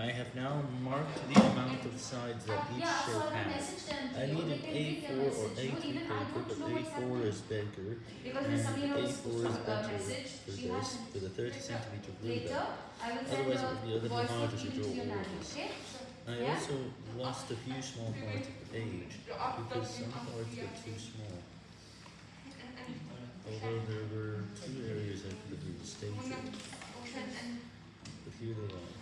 I have now marked the amount of sides that each yeah, shape I has. I need an A4 or A3 paper, but A4 is bigger, and A4 is better for this, for the 30 centimeter blue Later, Otherwise it would be a little harder to draw to all nanny, this. I also lost a few small parts of the page, because some parts were too small. Although there were two areas I could have restated, but here they are.